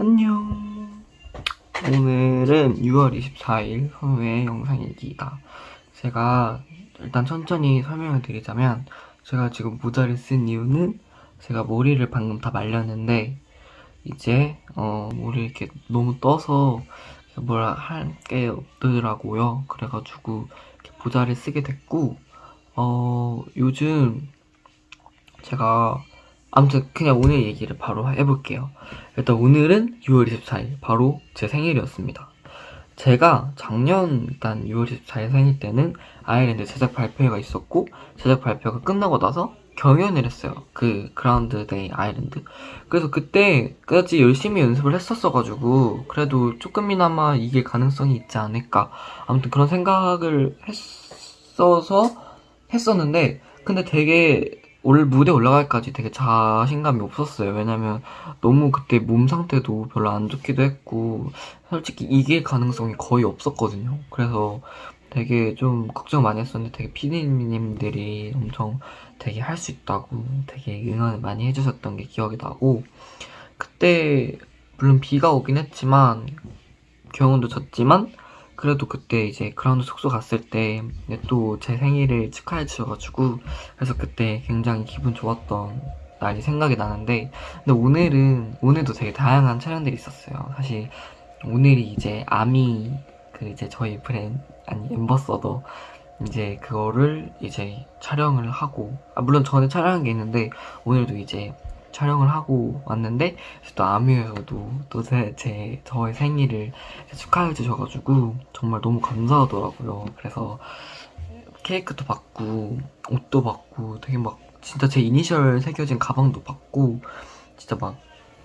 안녕. 오늘은 6월 24일 선우의 영상일기다. 제가 일단 천천히 설명을 드리자면 제가 지금 모자를 쓴 이유는 제가 머리를 방금 다 말렸는데 이제 어 머리 이렇게 너무 떠서 뭐라 할게 없더라고요. 그래가지고 이렇게 모자를 쓰게 됐고 어 요즘 제가 아무튼 그냥 오늘 얘기를 바로 해볼게요. 일단 오늘은 6월 24일 바로 제 생일이었습니다. 제가 작년 일단 6월 24일 생일 때는 아일랜드 제작 발표회가 있었고 제작 발표가 끝나고 나서 경연을 했어요. 그 그라운드 데이 아일랜드. 그래서 그때까지 열심히 연습을 했었어가지고 그래도 조금이나마 이길 가능성이 있지 않을까. 아무튼 그런 생각을 했어서 했었는데 근데 되게 올 무대 올라갈까지 되게 자신감이 없었어요. 왜냐면 너무 그때 몸 상태도 별로 안 좋기도 했고 솔직히 이길 가능성이 거의 없었거든요. 그래서 되게 좀 걱정 많이 했었는데 되게 피디님들이 엄청 되게 할 수 있다고 되게 응원을 많이 해주셨던 게 기억이 나고 그때 물론 비가 오긴 했지만 경운도 졌지만 그래도 그때 이제 그라운드 숙소 갔을 때 또 제 생일을 축하해 주셔가지고 그래서 그때 굉장히 기분 좋았던 날이 생각이 나는데 근데 오늘은 오늘도 되게 다양한 촬영들이 있었어요. 사실 오늘이 이제 아미 그 이제 저희 브랜드 아니 ambassador 이제 그거를 이제 촬영을 하고 아 물론 전에 촬영한 게 있는데 오늘도 이제 촬영을 하고 왔는데 또 아뮤에서도 또 제, 제 저의 생일을 축하해 주셔가지고 정말 너무 감사하더라고요. 그래서 케이크도 받고 옷도 받고 되게 막 진짜 제 이니셜 새겨진 가방도 받고 진짜 막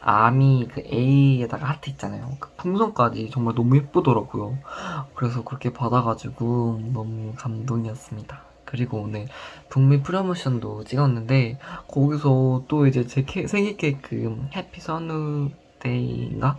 아미 그 A에다가 하트 있잖아요. 그 풍선까지 정말 너무 예쁘더라고요. 그래서 그렇게 받아가지고 너무 감동이었습니다. 그리고 오늘 북미 프로모션도 찍었는데 거기서 또 이제 제 케, 생일 케이크 happy 선우 day인가?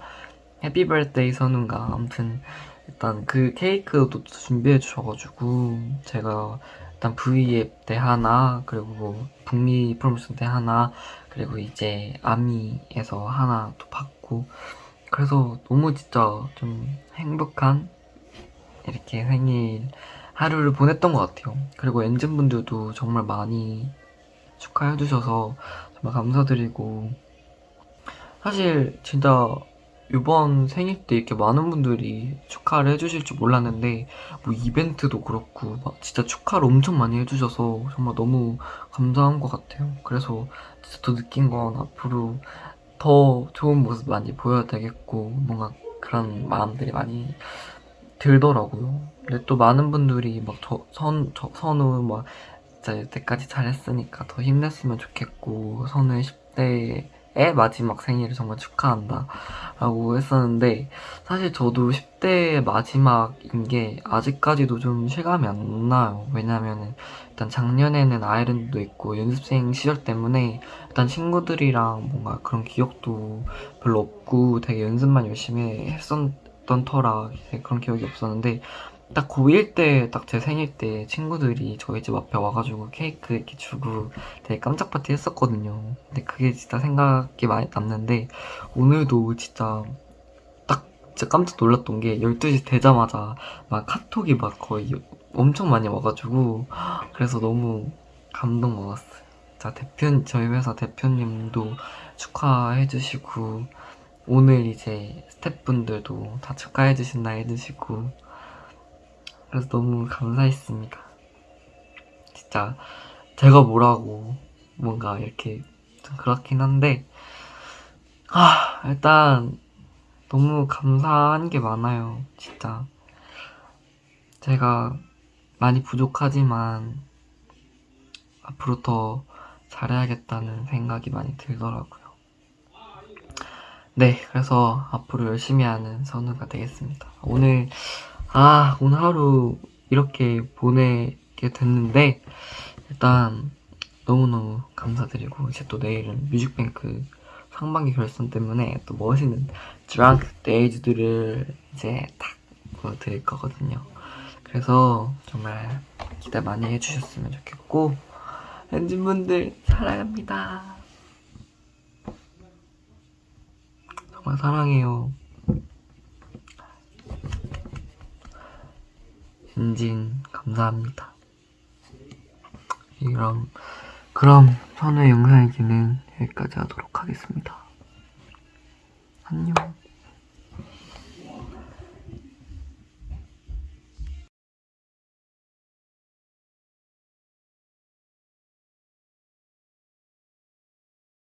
happy birthday 선우인가 아무튼 일단 그 케이크도 준비해 주셔가지고 제가 일단 V앱 때 하나 그리고 뭐 북미 프로모션 때 하나 그리고 이제 아미에서 하나 또 받고 그래서 너무 진짜 좀 행복한 이렇게 생일 하루를 보냈던 것 같아요. 그리고 엔진분들도 정말 많이 축하해주셔서 정말 감사드리고 사실 진짜 이번 생일 때 이렇게 많은 분들이 축하를 해주실 줄 몰랐는데 뭐 이벤트도 그렇고 막 진짜 축하를 엄청 많이 해주셔서 정말 너무 감사한 것 같아요. 그래서 진짜 더 느낀 건 앞으로 더 좋은 모습 많이 보여야 되겠고 뭔가 그런 마음들이 많이 들더라고요. 근데 또 많은 분들이 막 저, 선, 저, 선우 막 진짜 여태까지 잘했으니까 더 힘냈으면 좋겠고 선우의 10대의 마지막 생일을 정말 축하한다 라고 했었는데 사실 저도 10대의 마지막인 게 아직까지도 좀 실감이 안 나요. 왜냐면은 일단 작년에는 아이랜드도 있고 연습생 시절 때문에 일단 친구들이랑 뭔가 그런 기억도 별로 없고 되게 연습만 열심히 했었 던 터라 그런 기억이 없었는데 딱 고1 때 딱 제 생일 때 친구들이 저희 집 앞에 와가지고 케이크 이렇게 주고 되게 깜짝 파티 했었거든요. 근데 그게 진짜 생각이 많이 남는데 오늘도 진짜 딱 진짜 깜짝 놀랐던 게 12시 되자마자 막 카톡이 막 거의 엄청 많이 와가지고 그래서 너무 감동 먹었어요. 자 대표 저희 회사 대표님도 축하해 주시고 오늘 이제 스태프분들도 다 축하해 주신다 해주시고 그래서 너무 감사했습니다. 진짜 제가 뭐라고 뭔가 이렇게 좀 그렇긴 한데 아 일단 너무 감사한 게 많아요. 진짜 제가 많이 부족하지만 앞으로 더 잘해야겠다는 생각이 많이 들더라고요. 네, 그래서 앞으로 열심히 하는 선우가 되겠습니다. 오늘 아 오늘 하루 이렇게 보내게 됐는데 일단 너무너무 감사드리고 이제 또 내일은 뮤직뱅크 상반기 결선 때문에 또 멋있는 드랑크 데이즈들을 이제 딱 보여드릴 거거든요 그래서 정말 기대 많이 해주셨으면 좋겠고 엔진분들 사랑합니다 정말 사랑해요. 진진 감사합니다. 그럼 그럼 선우의 영상일기는 여기까지 하도록 하겠습니다. 안녕.